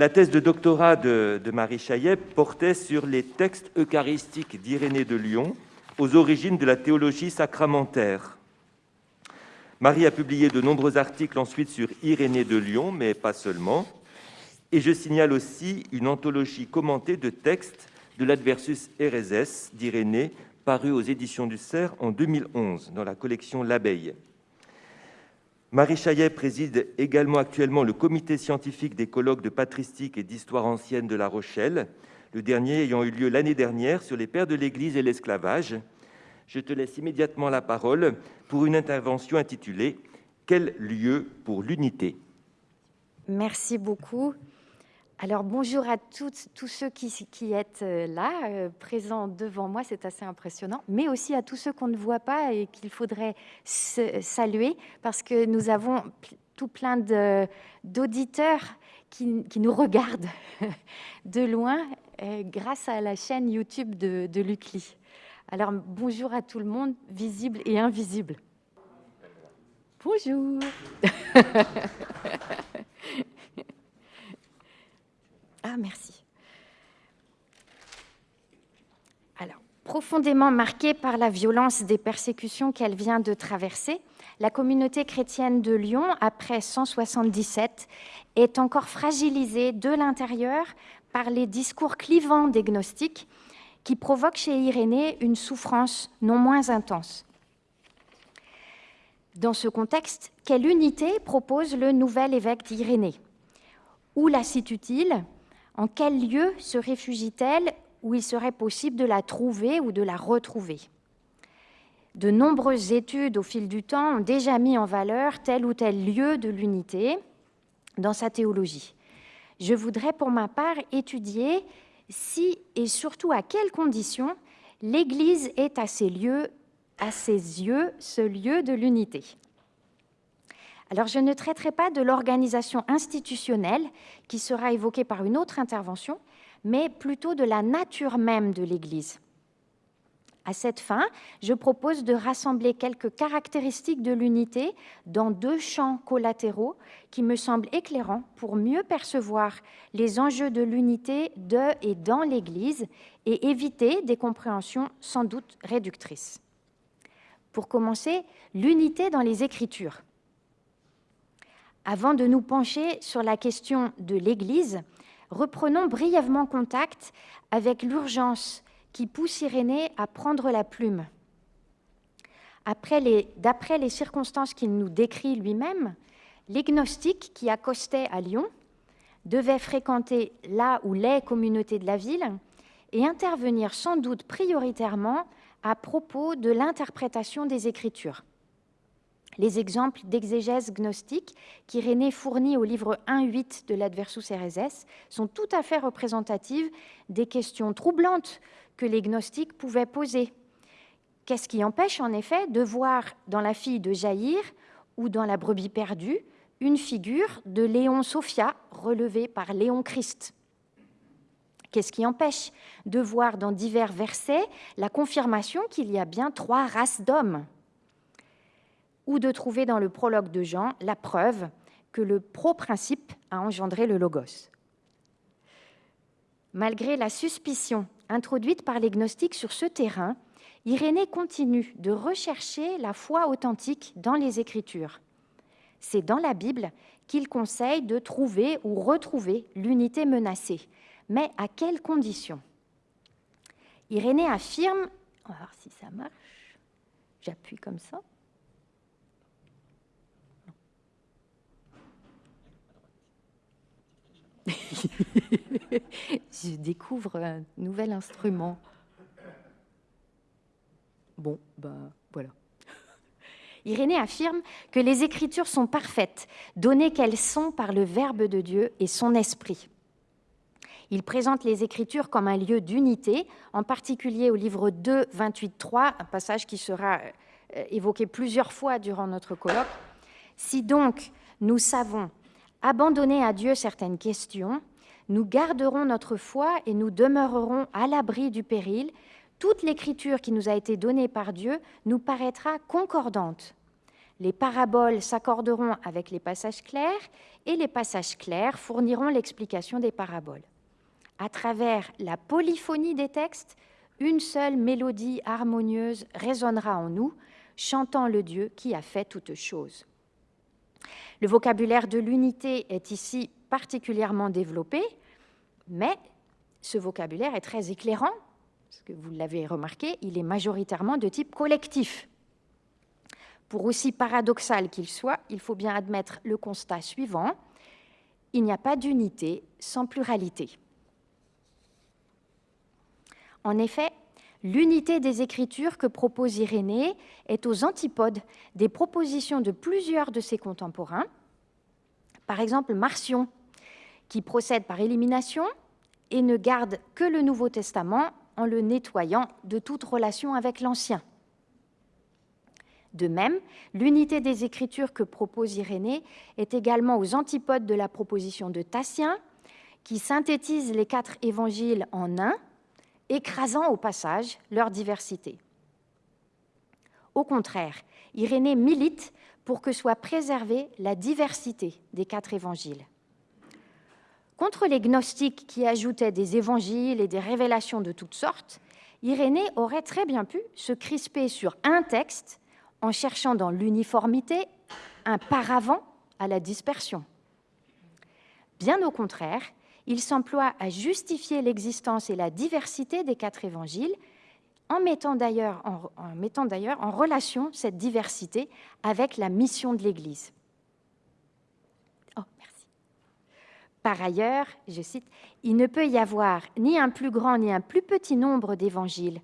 La thèse de doctorat de, Marie Chaillet portait sur les textes eucharistiques d'Irénée de Lyon aux origines de la théologie sacramentaire. Marie a publié de nombreux articles ensuite sur Irénée de Lyon, mais pas seulement. Et je signale aussi une anthologie commentée de textes de l'Adversus Ereses d'Irénée, paru aux éditions du Cerf en 2011 dans la collection L'Abeille. Marie Chaillet préside également actuellement le comité scientifique des colloques de patristique et d'histoire ancienne de La Rochelle, le dernier ayant eu lieu l'année dernière sur les pères de l'Église et l'esclavage. Je te laisse immédiatement la parole pour une intervention intitulée « Quel lieu pour l'unité ?» Merci beaucoup. Alors bonjour à tous ceux qui, qui êtes euh, là, euh, présents devant moi, c'est assez impressionnant, mais aussi à tous ceux qu'on ne voit pas et qu'il faudrait saluer parce que nous avons tout plein d'auditeurs qui, qui, nous regardent de loin euh, grâce à la chaîne YouTube de, de l'UCLI. Alors bonjour à tout le monde, visible et invisible. Bonjour Ah, merci. Alors, profondément marquée par la violence des persécutions qu'elle vient de traverser, la communauté chrétienne de Lyon, après 177, est encore fragilisée de l'intérieur par les discours clivants des gnostiques qui provoquent chez Irénée une souffrance non moins intense. Dans ce contexte, quelle unité propose le nouvel évêque d'Irénée? Où la situe-t-il? En quel lieu se réfugie-t-elle où il serait possible de la trouver ou de la retrouver? De nombreuses études au fil du temps ont déjà mis en valeur tel ou tel lieu de l'unité dans sa théologie. Je voudrais pour ma part étudier si et surtout à quelles conditions l'Église est à ses, lieux, à ses yeux ce lieu de l'unité. Alors, je ne traiterai pas de l'organisation institutionnelle qui sera évoquée par une autre intervention, mais plutôt de la nature même de l'Église. À cette fin, je propose de rassembler quelques caractéristiques de l'unité dans deux champs collatéraux qui me semblent éclairants pour mieux percevoir les enjeux de l'unité de et dans l'Église et éviter des compréhensions sans doute réductrices. Pour commencer, l'unité dans les Écritures. Avant de nous pencher sur la question de l'Église, reprenons brièvement contact avec l'urgence qui pousse Irénée à prendre la plume. D'après les, circonstances qu'il nous décrit lui-même, les gnostiques qui accostaient à Lyon devaient fréquenter là où les communautés de la ville et intervenir sans doute prioritairement à propos de l'interprétation des Écritures. Les exemples d'exégèse gnostique qu'Irénée fournit au livre 1.8 de l'Adversus Ereses sont tout à fait représentatives des questions troublantes que les gnostiques pouvaient poser. Qu'est-ce qui empêche en effet de voir dans la fille de Jaïr ou dans la brebis perdue une figure de Léon Sophia relevée par Léon Christ? Qu'est-ce qui empêche de voir dans divers versets la confirmation qu'il y a bien trois races d'hommes? Ou de trouver dans le prologue de Jean la preuve que le pro-principe a engendré le logos. Malgré la suspicion introduite par les gnostiques sur ce terrain, Irénée continue de rechercher la foi authentique dans les Écritures. C'est dans la Bible qu'il conseille de trouver ou retrouver l'unité menacée. Mais à quelles conditions? Irénée affirme, on va voir si ça marche, j'appuie comme ça, je découvre un nouvel instrument. Bon, ben voilà. Irénée affirme que les Écritures sont parfaites, données qu'elles sont par le Verbe de Dieu et son Esprit. Il présente les Écritures comme un lieu d'unité, en particulier au livre 2, 28, 3, un passage qui sera euh, évoqué plusieurs fois durant notre colloque. Si donc nous savons abandonner à Dieu certaines questions, nous garderons notre foi et nous demeurerons à l'abri du péril. Toute l'écriture qui nous a été donnée par Dieu nous paraîtra concordante. Les paraboles s'accorderont avec les passages clairs et les passages clairs fourniront l'explication des paraboles. À travers la polyphonie des textes, une seule mélodie harmonieuse résonnera en nous, chantant le Dieu qui a fait toutes choses. Le vocabulaire de l'unité est ici particulièrement développé, mais ce vocabulaire est très éclairant, parce que vous l'avez remarqué, il est majoritairement de type collectif. Pour aussi paradoxal qu'il soit, il faut bien admettre le constat suivant, il n'y a pas d'unité sans pluralité. En effet, l'unité des Écritures que propose Irénée est aux antipodes des propositions de plusieurs de ses contemporains, par exemple Marcion, qui procède par élimination et ne garde que le Nouveau Testament en le nettoyant de toute relation avec l'Ancien. De même, l'unité des Écritures que propose Irénée est également aux antipodes de la proposition de Tassien, qui synthétise les quatre évangiles en un, écrasant au passage leur diversité. Au contraire, Irénée milite pour que soit préservée la diversité des quatre évangiles. Contre les gnostiques qui ajoutaient des évangiles et des révélations de toutes sortes, Irénée aurait très bien pu se crisper sur un texte en cherchant dans l'uniformité un paravent à la dispersion. Bien au contraire, il s'emploie à justifier l'existence et la diversité des quatre évangiles en mettant d'ailleurs en, relation cette diversité avec la mission de l'Église. Oh, merci. Par ailleurs, je cite, Il ne peut y avoir ni un plus grand ni un plus petit nombre d'évangiles,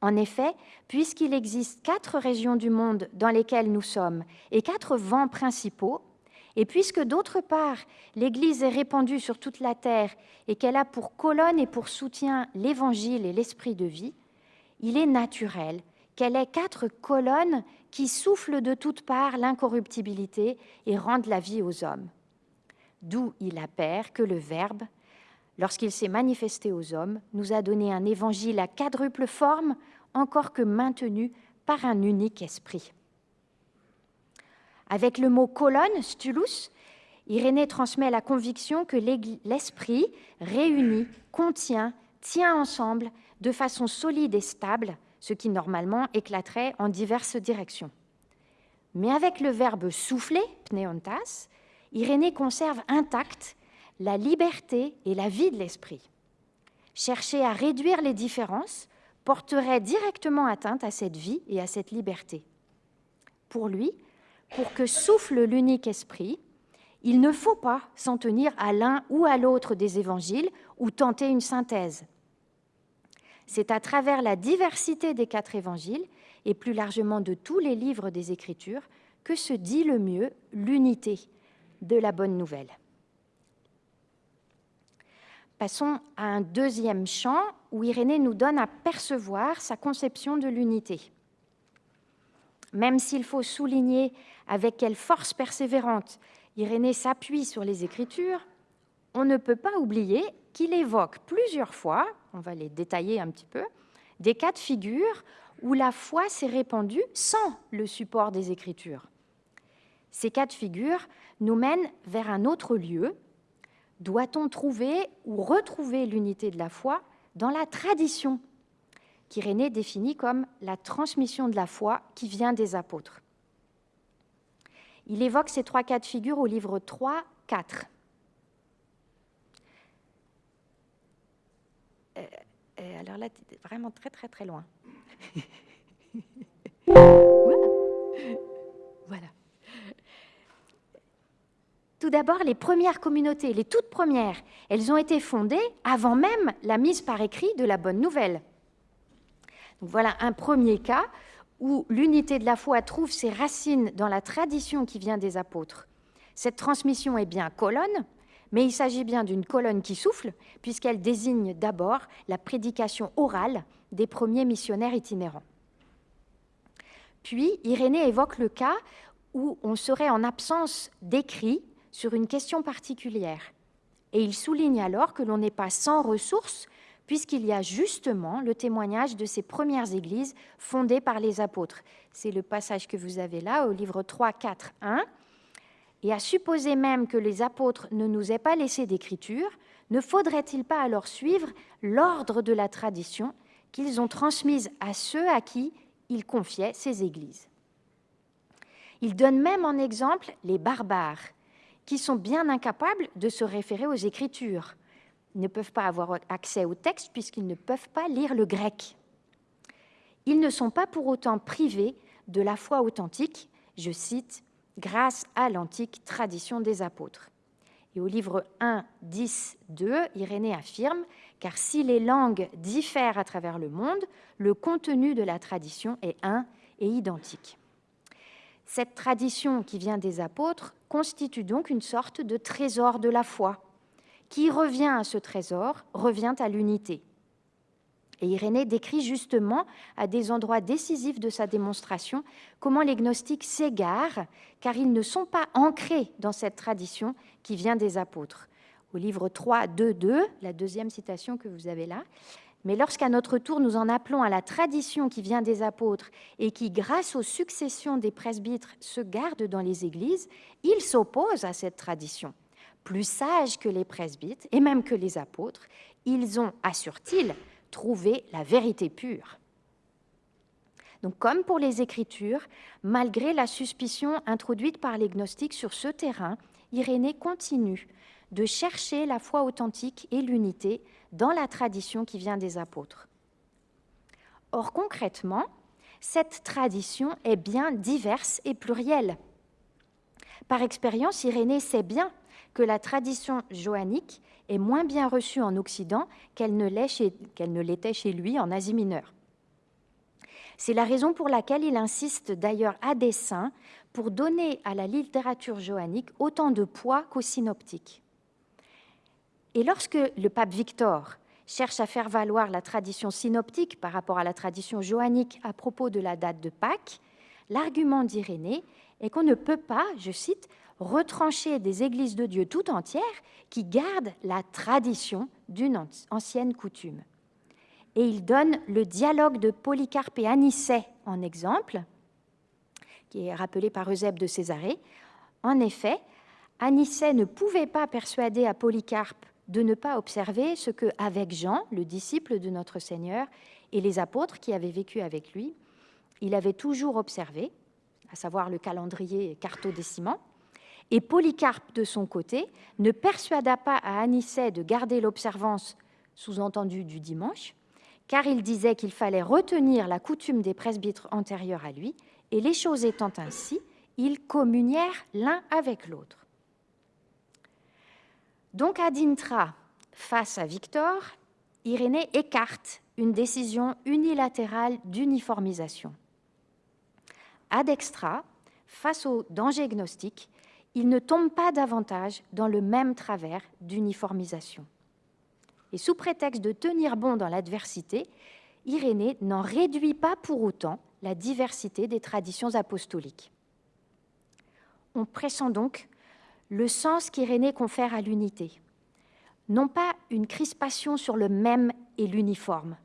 en effet, puisqu'il existe quatre régions du monde dans lesquelles nous sommes et quatre vents principaux, et puisque d'autre part l'Église est répandue sur toute la terre et qu'elle a pour colonne et pour soutien l'Évangile et l'Esprit de vie, il est naturel qu'elle ait quatre colonnes qui soufflent de toutes parts l'incorruptibilité et rendent la vie aux hommes. D'où il appert que le Verbe, lorsqu'il s'est manifesté aux hommes, nous a donné un évangile à quadruple forme, encore que maintenu par un unique esprit. Avec le mot colonne, stulus, Irénée transmet la conviction que l'esprit réunit, contient, tient ensemble de façon solide et stable, ce qui normalement éclaterait en diverses directions. Mais avec le verbe souffler, pneontas, Irénée conserve intacte la liberté et la vie de l'esprit. Chercher à réduire les différences porterait directement atteinte à cette vie et à cette liberté. Pour lui, pour que souffle l'unique esprit, il ne faut pas s'en tenir à l'un ou à l'autre des évangiles ou tenter une synthèse. C'est à travers la diversité des quatre évangiles et plus largement de tous les livres des Écritures que se dit le mieux l'unité de la bonne nouvelle. Passons à un deuxième champ où Irénée nous donne à percevoir sa conception de l'unité. Même s'il faut souligner avec quelle force persévérante Irénée s'appuie sur les Écritures, on ne peut pas oublier qu'il évoque plusieurs fois, on va les détailler un petit peu, des cas de figure où la foi s'est répandue sans le support des Écritures. Ces cas de figure nous mènent vers un autre lieu, doit-on trouver ou retrouver l'unité de la foi dans la tradition qu'Irénée définit comme la transmission de la foi qui vient des apôtres. Il évoque ces trois cas de figure au livre 3, 4. Euh, euh, alors là, tu es vraiment très très très loin. voilà. Tout d'abord, les premières communautés, les toutes premières, elles ont été fondées avant même la mise par écrit de la bonne nouvelle. Voilà un premier cas où l'unité de la foi trouve ses racines dans la tradition qui vient des apôtres. Cette transmission est bien colonne, mais il s'agit bien d'une colonne qui souffle, puisqu'elle désigne d'abord la prédication orale des premiers missionnaires itinérants. Puis, Irénée évoque le cas où on serait en absence d'écrit sur une question particulière. Et il souligne alors que l'on n'est pas sans ressources puisqu'il y a justement le témoignage de ces premières églises fondées par les apôtres. C'est le passage que vous avez là au livre 3, 4, 1. Et à supposer même que les apôtres ne nous aient pas laissé d'écriture, ne faudrait-il pas alors suivre l'ordre de la tradition qu'ils ont transmise à ceux à qui ils confiaient ces églises? Il donne même en exemple les barbares, qui sont bien incapables de se référer aux Écritures, ne peuvent pas avoir accès au texte puisqu'ils ne peuvent pas lire le grec. Ils ne sont pas pour autant privés de la foi authentique, je cite, grâce à l'antique tradition des apôtres. Et au livre 1, 10, 2, Irénée affirme Car si les langues diffèrent à travers le monde, le contenu de la tradition est un et identique. Cette tradition qui vient des apôtres constitue donc une sorte de trésor de la foi. Qui revient à ce trésor revient à l'unité. Et Irénée décrit justement, à des endroits décisifs de sa démonstration, comment les gnostiques s'égarent, car ils ne sont pas ancrés dans cette tradition qui vient des apôtres. Au livre 3, 2, 2, la deuxième citation que vous avez là, mais lorsqu'à notre tour nous en appelons à la tradition qui vient des apôtres et qui, grâce aux successions des presbytres, se garde dans les églises, ils s'opposent à cette tradition. Plus sages que les presbytres et même que les apôtres, ils ont, assure-t-il, trouvé la vérité pure. Donc, comme pour les Écritures, malgré la suspicion introduite par les gnostiques sur ce terrain, Irénée continue de chercher la foi authentique et l'unité dans la tradition qui vient des apôtres. Or, concrètement, cette tradition est bien diverse et plurielle. Par expérience, Irénée sait bien la tradition joannique est moins bien reçue en Occident qu'elle ne l'était chez lui en Asie mineure. C'est la raison pour laquelle il insiste d'ailleurs à dessein pour donner à la littérature joannique autant de poids qu'aux synoptiques. Et lorsque le pape Victor cherche à faire valoir la tradition synoptique par rapport à la tradition joannique à propos de la date de Pâques, l'argument d'Irénée est qu'on ne peut pas, je cite, retrancher des églises de Dieu tout entières qui gardent la tradition d'une ancienne coutume. Et il donne le dialogue de Polycarpe et Anicet en exemple, qui est rappelé par Eusèbe de Césarée. En effet, Anicet ne pouvait pas persuader à Polycarpe de ne pas observer ce que, avec Jean, le disciple de notre Seigneur, et les apôtres qui avaient vécu avec lui, il avait toujours observé, à savoir le calendrier cartodécimant. Et Polycarpe, de son côté, ne persuada pas à Anicet de garder l'observance, sous-entendue du dimanche, car il disait qu'il fallait retenir la coutume des presbytres antérieurs à lui, et les choses étant ainsi, ils communièrent l'un avec l'autre. Donc à Dintra, face à Victor, Irénée écarte une décision unilatérale d'uniformisation. À Dextra, face au danger gnostique, il ne tombe pas davantage dans le même travers d'uniformisation. Et sous prétexte de tenir bon dans l'adversité, Irénée n'en réduit pas pour autant la diversité des traditions apostoliques. On pressent donc le sens qu'Irénée confère à l'unité. Non pas une crispation sur le même et l'uniforme,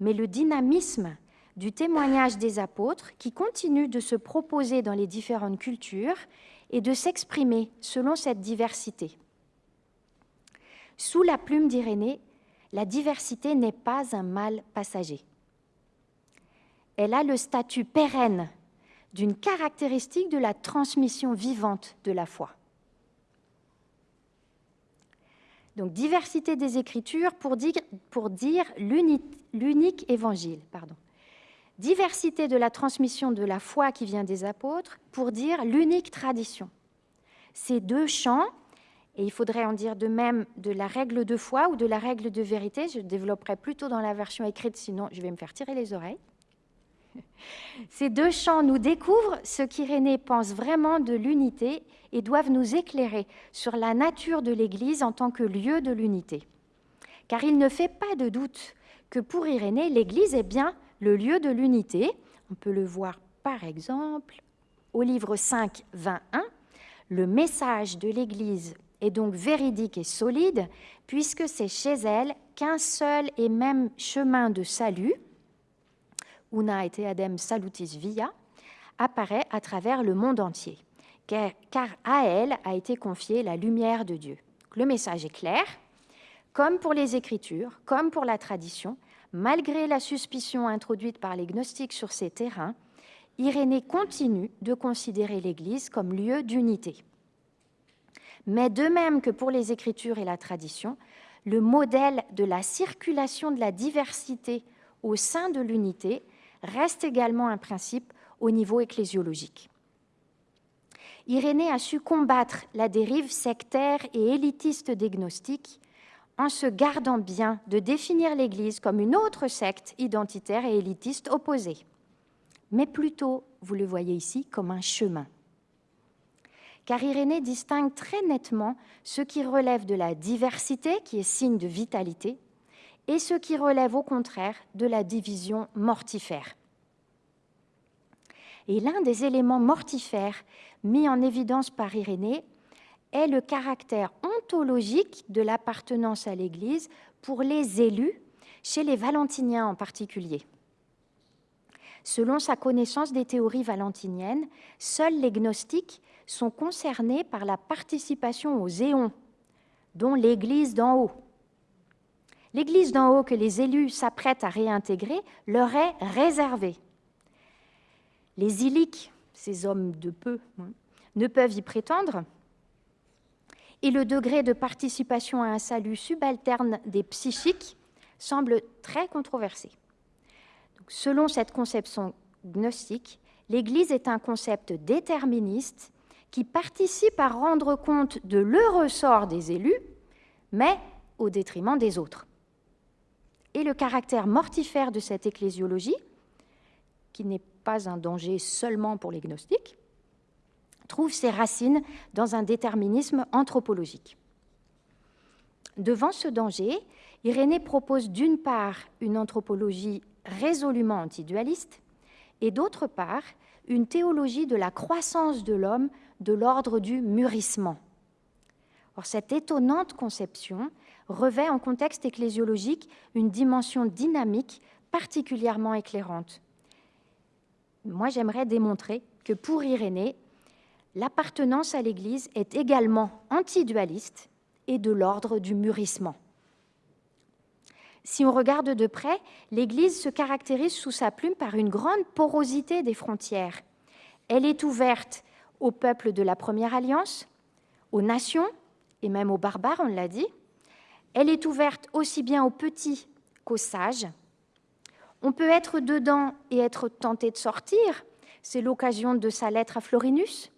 mais le dynamisme du témoignage des apôtres qui continue de se proposer dans les différentes cultures et de s'exprimer selon cette diversité. Sous la plume d'Irénée, la diversité n'est pas un mal passager. Elle a le statut pérenne d'une caractéristique de la transmission vivante de la foi. Donc diversité des Écritures pour dire, l'unique évangile. Pardon. Diversité de la transmission de la foi qui vient des apôtres pour dire l'unique tradition. Ces deux champs, et il faudrait en dire de même de la règle de foi ou de la règle de vérité, je développerai plutôt dans la version écrite, sinon je vais me faire tirer les oreilles. Ces deux champs nous découvrent ce qu'Irénée pense vraiment de l'unité et doivent nous éclairer sur la nature de l'Église en tant que lieu de l'unité. Car il ne fait pas de doute que pour Irénée, l'Église est bien le lieu de l'unité. On peut le voir par exemple au livre 5, 21. Le message de l'Église est donc véridique et solide, puisque c'est chez elle qu'un seul et même chemin de salut, una et adem salutis via, apparaît à travers le monde entier, car à elle a été confiée la lumière de Dieu. Le message est clair, comme pour les Écritures, comme pour la tradition, malgré la suspicion introduite par les gnostiques sur ces terrains, Irénée continue de considérer l'Église comme lieu d'unité. Mais de même que pour les Écritures et la tradition, le modèle de la circulation de la diversité au sein de l'unité reste également un principe au niveau ecclésiologique. Irénée a su combattre la dérive sectaire et élitiste des gnostiques en se gardant bien de définir l'Église comme une autre secte identitaire et élitiste opposée, mais plutôt, vous le voyez ici, comme un chemin. Car Irénée distingue très nettement ce qui relève de la diversité, qui est signe de vitalité, et ce qui relève au contraire de la division mortifère. Et l'un des éléments mortifères mis en évidence par Irénée est le caractère ontologique de l'appartenance à l'Église pour les élus, chez les valentiniens en particulier. Selon sa connaissance des théories valentiniennes, seuls les gnostiques sont concernés par la participation aux éons, dont l'Église d'en haut. L'Église d'en haut que les élus s'apprêtent à réintégrer leur est réservée. Les illiques, ces hommes de peu, hein, ne peuvent y prétendre, et le degré de participation à un salut subalterne des psychiques semble très controversé. selon cette conception gnostique, l'Église est un concept déterministe qui participe à rendre compte de l'heureux sort des élus, mais au détriment des autres. Et le caractère mortifère de cette ecclésiologie, qui n'est pas un danger seulement pour les gnostiques, trouve ses racines dans un déterminisme anthropologique. Devant ce danger, Irénée propose d'une part une anthropologie résolument antidualiste et d'autre part une théologie de la croissance de l'homme de l'ordre du mûrissement. Or, cette étonnante conception revêt en contexte ecclésiologique une dimension dynamique particulièrement éclairante. Moi, j'aimerais démontrer que pour Irénée, l'appartenance à l'Église est également antidualiste et de l'ordre du mûrissement. Si on regarde de près, l'Église se caractérise sous sa plume par une grande porosité des frontières. Elle est ouverte aux peuples de la Première Alliance, aux nations et même aux barbares, on l'a dit. Elle est ouverte aussi bien aux petits qu'aux sages. On peut être dedans et être tenté de sortir. C'est l'occasion de sa lettre à Florinus.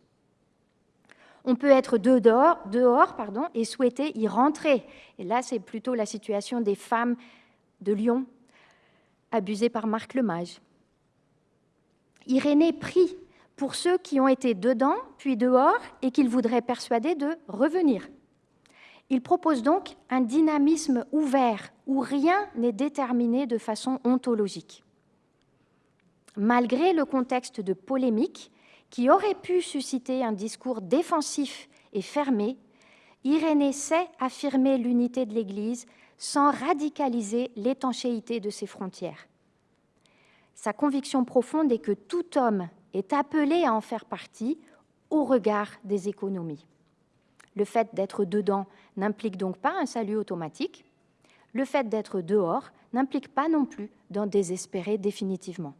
On peut être dehors, et souhaiter y rentrer. Et là, c'est plutôt la situation des femmes de Lyon, abusées par Marc le Mage. Irénée prie pour ceux qui ont été dedans, puis dehors, et qu'il voudrait persuader de revenir. Il propose donc un dynamisme ouvert où rien n'est déterminé de façon ontologique. Malgré le contexte de polémique qui aurait pu susciter un discours défensif et fermé, Irénée sait affirmer l'unité de l'Église sans radicaliser l'étanchéité de ses frontières. Sa conviction profonde est que tout homme est appelé à en faire partie au regard des économies. Le fait d'être dedans n'implique donc pas un salut automatique. Le fait d'être dehors n'implique pas non plus d'en désespérer définitivement.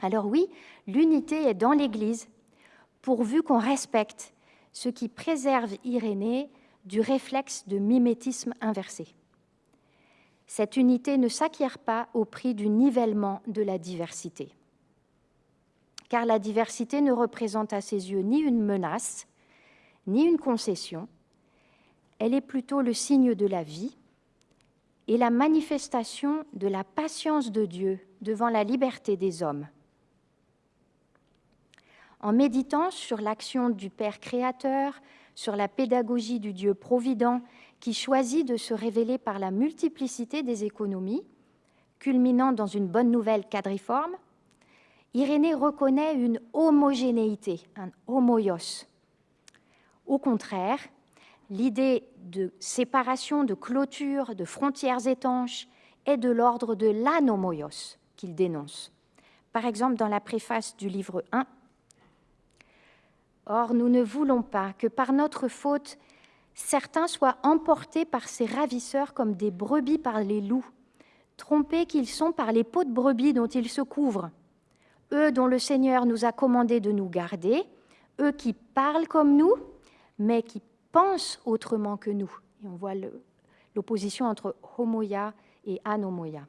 Alors oui, l'unité est dans l'Église, pourvu qu'on respecte ce qui préserve Irénée du réflexe de mimétisme inversé. Cette unité ne s'acquiert pas au prix du nivellement de la diversité, car la diversité ne représente à ses yeux ni une menace, ni une concession, elle est plutôt le signe de la vie et la manifestation de la patience de Dieu devant la liberté des hommes en méditant sur l'action du Père créateur, sur la pédagogie du Dieu provident qui choisit de se révéler par la multiplicité des économies, culminant dans une bonne nouvelle quadriforme, Irénée reconnaît une homogénéité, un homoios. Au contraire, l'idée de séparation, de clôture, de frontières étanches est de l'ordre de l'anomoios qu'il dénonce. Par exemple, dans la préface du livre 1, Or, nous ne voulons pas que par notre faute, certains soient emportés par ces ravisseurs comme des brebis par les loups, trompés qu'ils sont par les peaux de brebis dont ils se couvrent, eux dont le Seigneur nous a commandé de nous garder, eux qui parlent comme nous, mais qui pensent autrement que nous. Et on voit l'opposition entre homoia et anomoia.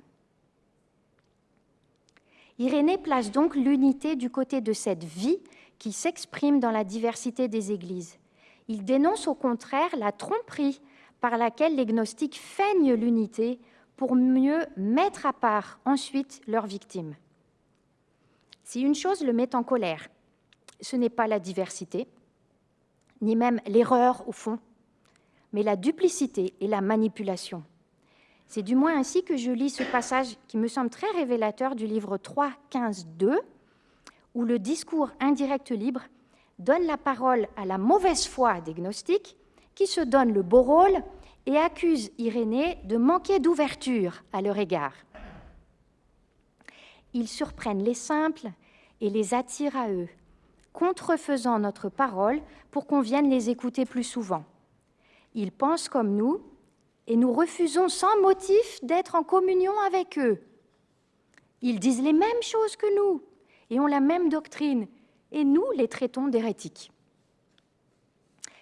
Irénée place donc l'unité du côté de cette vie qui s'exprime dans la diversité des églises. Il dénonce au contraire la tromperie par laquelle les gnostiques feignent l'unité pour mieux mettre à part ensuite leurs victimes. Si une chose le met en colère, ce n'est pas la diversité, ni même l'erreur au fond, mais la duplicité et la manipulation. C'est du moins ainsi que je lis ce passage qui me semble très révélateur du livre 3, 15, 2, où le discours indirect libre donne la parole à la mauvaise foi des gnostiques qui se donnent le beau rôle et accusent Irénée de manquer d'ouverture à leur égard. Ils surprennent les simples et les attirent à eux, contrefaisant notre parole pour qu'on vienne les écouter plus souvent. Ils pensent comme nous et nous refusons sans motif d'être en communion avec eux. Ils disent les mêmes choses que nous et ont la même doctrine, et nous les traitons d'hérétiques.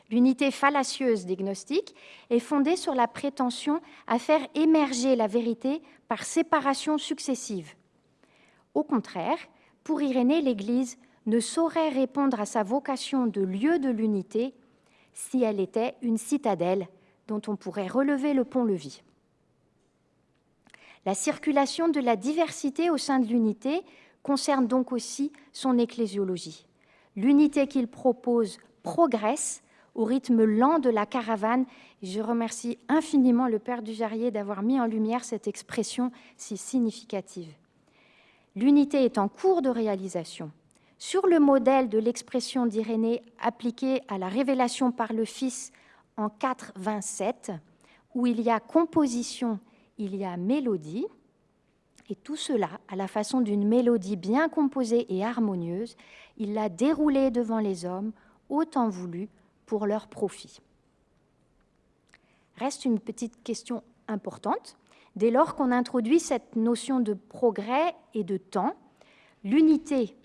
L'unité fallacieuse des gnostiques est fondée sur la prétention à faire émerger la vérité par séparation successive. Au contraire, pour Irénée, l'Église ne saurait répondre à sa vocation de lieu de l'unité si elle était une citadelle dont on pourrait relever le pont-levis. La circulation de la diversité au sein de l'unité concerne donc aussi son ecclésiologie. L'unité qu'il propose progresse au rythme lent de la caravane. je remercie infiniment le Père Dujarier d'avoir mis en lumière cette expression si significative. L'unité est en cours de réalisation. Sur le modèle de l'expression d'Irénée appliquée à la révélation par le Fils en 4.27, où il y a composition, il y a mélodie, et tout cela, à la façon d'une mélodie bien composée et harmonieuse, il l'a déroulée devant les hommes, autant voulu, pour leur profit. Reste une petite question importante. Dès lors qu'on introduit cette notion de progrès et de temps, l'unité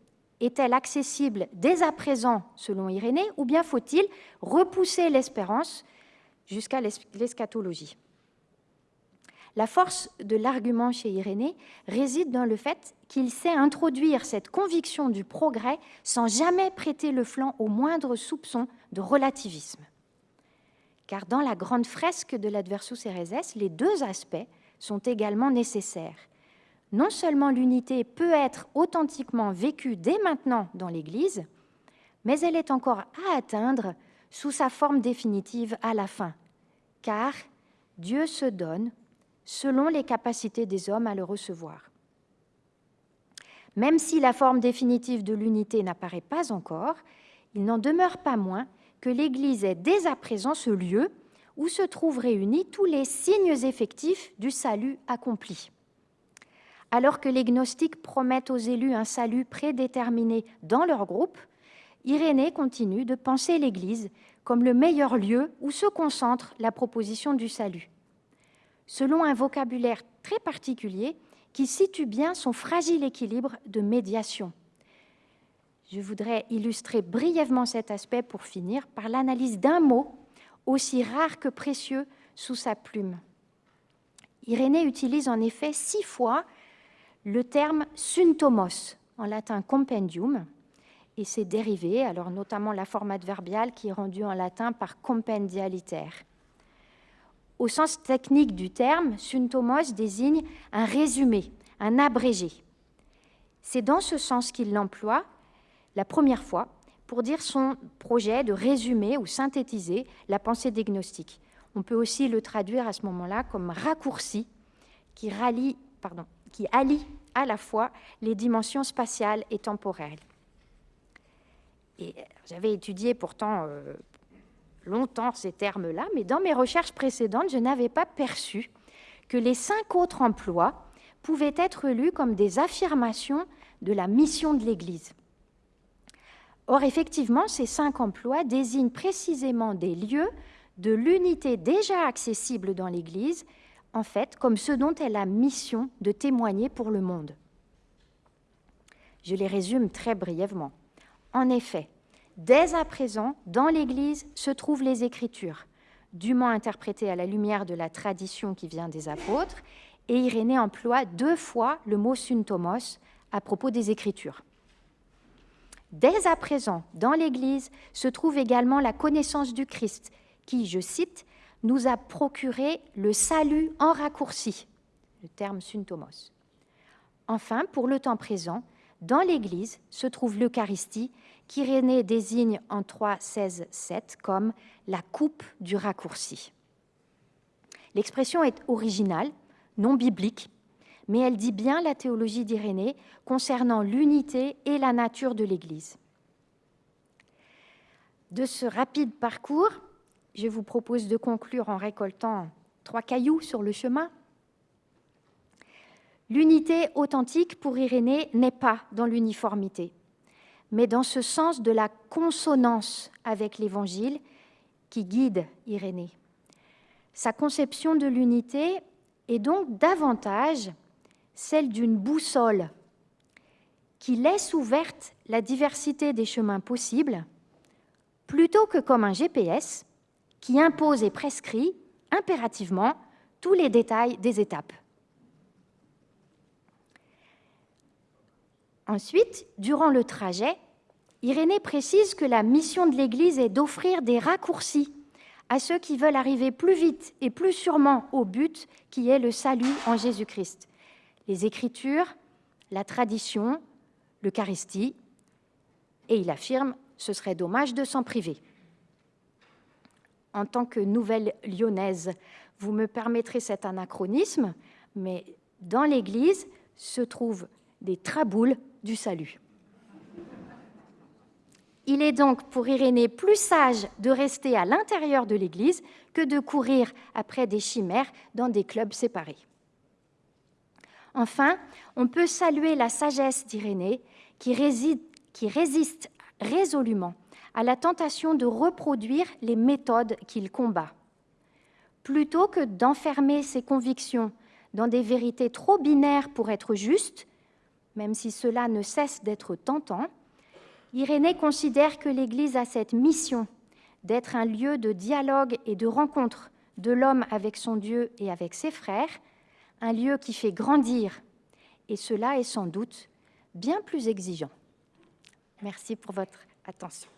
est-elle accessible dès à présent, selon Irénée, ou bien faut-il repousser l'espérance jusqu'à l'eschatologie? La force de l'argument chez Irénée réside dans le fait qu'il sait introduire cette conviction du progrès sans jamais prêter le flanc au moindre soupçon de relativisme. Car dans la grande fresque de l'Adversus Ereses, les deux aspects sont également nécessaires. Non seulement l'unité peut être authentiquement vécue dès maintenant dans l'Église, mais elle est encore à atteindre sous sa forme définitive à la fin, car Dieu se donne selon les capacités des hommes à le recevoir. Même si la forme définitive de l'unité n'apparaît pas encore, il n'en demeure pas moins que l'Église est dès à présent ce lieu où se trouvent réunis tous les signes effectifs du salut accompli. Alors que les gnostiques promettent aux élus un salut prédéterminé dans leur groupe, Irénée continue de penser l'Église comme le meilleur lieu où se concentre la proposition du salut selon un vocabulaire très particulier qui situe bien son fragile équilibre de médiation. Je voudrais illustrer brièvement cet aspect pour finir par l'analyse d'un mot aussi rare que précieux sous sa plume. Irénée utilise en effet six fois le terme syntomos, en latin compendium, et ses dérivés, alors notamment la forme adverbiale qui est rendue en latin par compendialitaire. Au sens technique du terme, syntomos désigne un résumé, un abrégé. C'est dans ce sens qu'il l'emploie la première fois pour dire son projet de résumer ou synthétiser la pensée des. On peut aussi le traduire à ce moment-là comme raccourci qui, allie à la fois les dimensions spatiales et temporelles. J'avais étudié pourtant euh, longtemps ces termes-là, mais dans mes recherches précédentes, je n'avais pas perçu que les cinq autres emplois pouvaient être lus comme des affirmations de la mission de l'Église. Or, effectivement, ces cinq emplois désignent précisément des lieux de l'unité déjà accessible dans l'Église, en fait, comme ceux dont elle a mission de témoigner pour le monde. Je les résume très brièvement. En effet, dès à présent, dans l'Église se trouvent les Écritures, dûment interprétées à la lumière de la tradition qui vient des apôtres, et Irénée emploie deux fois le mot syntomos à propos des Écritures. Dès à présent, dans l'Église se trouve également la connaissance du Christ, qui, je cite, nous a procuré le salut en raccourci, le terme syntomos. Enfin, pour le temps présent, dans l'Église se trouve l'Eucharistie, qu'Irénée désigne en 3.16.7 comme la coupe du raccourci. L'expression est originale, non biblique, mais elle dit bien la théologie d'Irénée concernant l'unité et la nature de l'Église. De ce rapide parcours, je vous propose de conclure en récoltant trois cailloux sur le chemin. L'unité authentique pour Irénée n'est pas dans l'uniformité, mais dans ce sens de la consonance avec l'Évangile qui guide Irénée. Sa conception de l'unité est donc davantage celle d'une boussole qui laisse ouverte la diversité des chemins possibles, plutôt que comme un GPS qui impose et prescrit impérativement tous les détails des étapes. Ensuite, durant le trajet, Irénée précise que la mission de l'Église est d'offrir des raccourcis à ceux qui veulent arriver plus vite et plus sûrement au but qui est le salut en Jésus-Christ. Les Écritures, la tradition, l'Eucharistie, et il affirme ce serait dommage de s'en priver en tant que nouvelle lyonnaise. Vous me permettrez cet anachronisme, mais dans l'Église se trouvent des traboules du salut. Il est donc pour Irénée plus sage de rester à l'intérieur de l'Église que de courir après des chimères dans des clubs séparés. Enfin, on peut saluer la sagesse d'Irénée qui, qui résiste résolument à la tentation de reproduire les méthodes qu'il combat. Plutôt que d'enfermer ses convictions dans des vérités trop binaires pour être justes, même si cela ne cesse d'être tentant, Irénée considère que l'Église a cette mission d'être un lieu de dialogue et de rencontre de l'homme avec son Dieu et avec ses frères, un lieu qui fait grandir, et cela est sans doute bien plus exigeant. Merci pour votre attention.